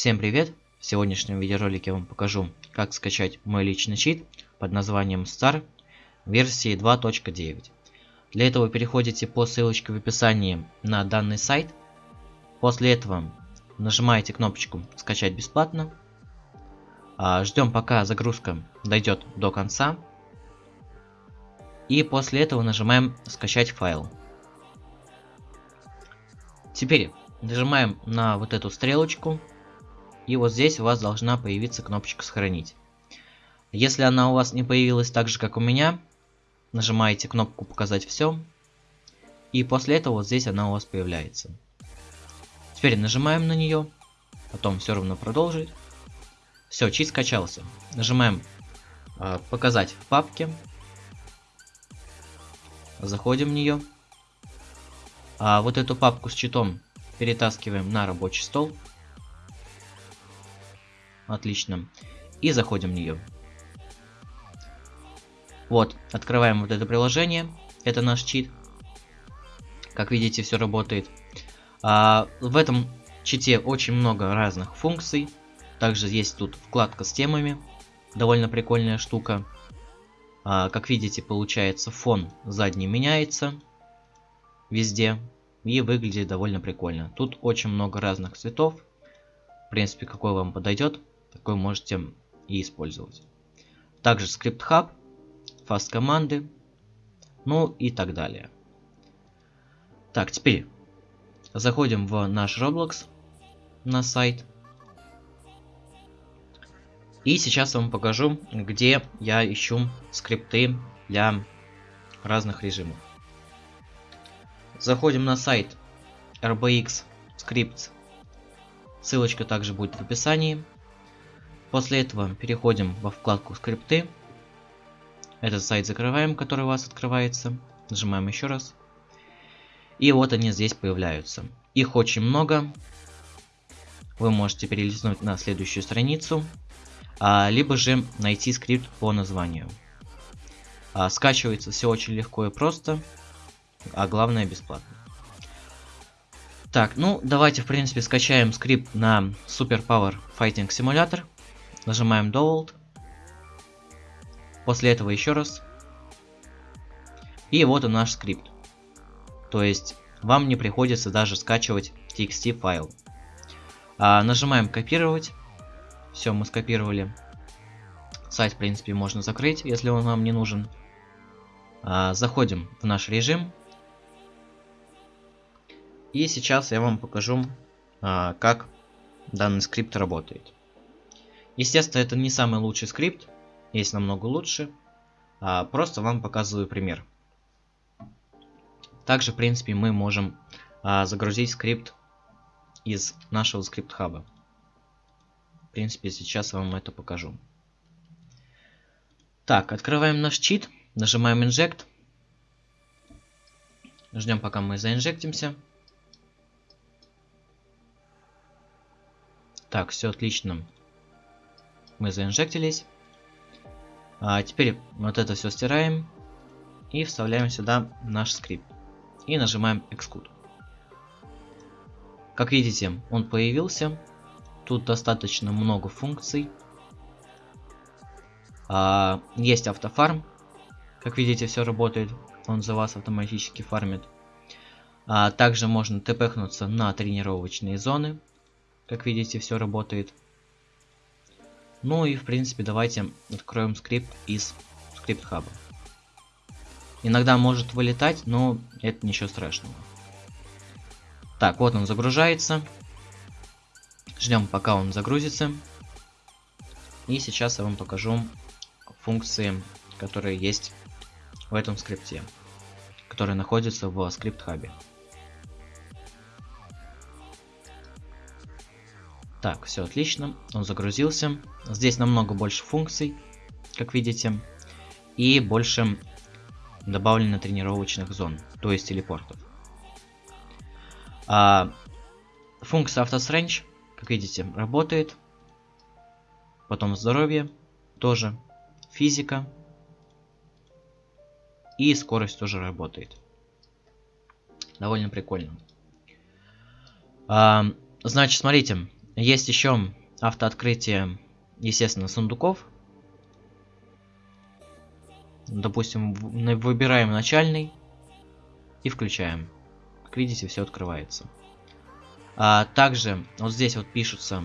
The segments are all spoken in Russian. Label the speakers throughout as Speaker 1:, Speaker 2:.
Speaker 1: Всем привет! В сегодняшнем видеоролике я вам покажу, как скачать мой личный чит под названием Star версии 2.9. Для этого переходите по ссылочке в описании на данный сайт. После этого нажимаете кнопочку «Скачать бесплатно». А, Ждем пока загрузка дойдет до конца. И после этого нажимаем «Скачать файл». Теперь нажимаем на вот эту стрелочку. И вот здесь у вас должна появиться кнопочка «Сохранить». Если она у вас не появилась так же, как у меня, нажимаете кнопку «Показать все». И после этого вот здесь она у вас появляется. Теперь нажимаем на нее. Потом все равно продолжить. Все, чит скачался. Нажимаем э, «Показать в папке». Заходим в нее. А вот эту папку с читом перетаскиваем на рабочий стол. Отлично. И заходим в нее. Вот, открываем вот это приложение. Это наш чит. Как видите, все работает. А, в этом чите очень много разных функций. Также есть тут вкладка с темами. Довольно прикольная штука. А, как видите, получается фон задний меняется везде. И выглядит довольно прикольно. Тут очень много разных цветов. В принципе, какой вам подойдет, такой можете и использовать. Также скрипт хаб, фаст команды, ну и так далее. Так, теперь заходим в наш Roblox на сайт. И сейчас я вам покажу, где я ищу скрипты для разных режимов. Заходим на сайт RBX Scripts. Ссылочка также будет в описании. После этого переходим во вкладку скрипты. Этот сайт закрываем, который у вас открывается. Нажимаем еще раз. И вот они здесь появляются. Их очень много. Вы можете перелистнуть на следующую страницу. А, либо же найти скрипт по названию. А, скачивается все очень легко и просто а главное бесплатно. Так, ну давайте в принципе скачаем скрипт на Super Power Fighting Simulator. Нажимаем Download. После этого еще раз. И вот он наш скрипт. То есть вам не приходится даже скачивать TXT файл. А, нажимаем копировать. Все, мы скопировали. Сайт, в принципе, можно закрыть, если он вам не нужен. А, заходим в наш режим. И сейчас я вам покажу, а, как данный скрипт работает. Естественно, это не самый лучший скрипт, есть намного лучше. А, просто вам показываю пример. Также, в принципе, мы можем а, загрузить скрипт из нашего скрипт-хаба. В принципе, сейчас я вам это покажу. Так, открываем наш чит, нажимаем Inject. Ждем, пока мы заинжектимся. Так, все отлично. Мы заинжектились. А теперь вот это все стираем. И вставляем сюда наш скрипт. И нажимаем Execute. Как видите, он появился. Тут достаточно много функций. А, есть автофарм. Как видите, все работает. Он за вас автоматически фармит. А, также можно тпхнуться на тренировочные зоны. Как видите, все работает. Ну и в принципе давайте откроем скрипт из скрипт хаба. Иногда может вылетать, но это ничего страшного. Так, вот он загружается. Ждем пока он загрузится. И сейчас я вам покажу функции, которые есть в этом скрипте, которые находятся в скрипт хабе. Так, все отлично. Он загрузился. Здесь намного больше функций, как видите. И больше добавлено тренировочных зон, то есть телепортов. А, функция автосренч, как видите, работает. Потом здоровье тоже. Физика. И скорость тоже работает. Довольно прикольно. А, значит, смотрите. Есть еще автооткрытие, естественно, сундуков. Допустим, выбираем начальный и включаем. Как видите, все открывается. А также вот здесь вот пишутся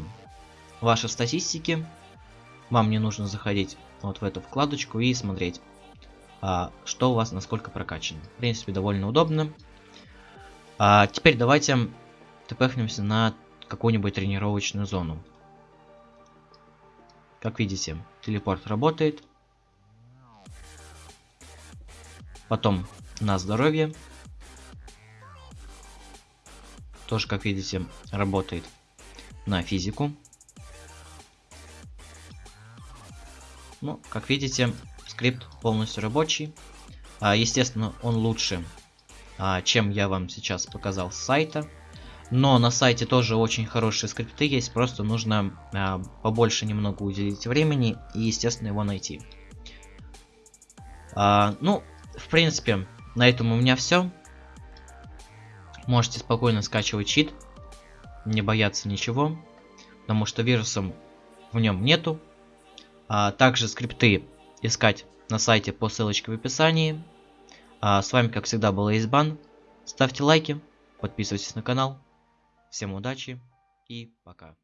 Speaker 1: ваши статистики. Вам не нужно заходить вот в эту вкладочку и смотреть, а, что у вас насколько прокачано. В принципе, довольно удобно. А, теперь давайте тпхнемся на какую-нибудь тренировочную зону. Как видите, телепорт работает. Потом на здоровье. Тоже, как видите, работает на физику. Ну, как видите, скрипт полностью рабочий. А, естественно, он лучше, а, чем я вам сейчас показал с сайта. Но на сайте тоже очень хорошие скрипты есть, просто нужно а, побольше немного уделить времени и, естественно, его найти. А, ну, в принципе, на этом у меня все. Можете спокойно скачивать чит, не бояться ничего, потому что вирусом в нем нету. А также скрипты искать на сайте по ссылочке в описании. А с вами, как всегда, был Избан. Ставьте лайки, подписывайтесь на канал. Всем удачи и пока.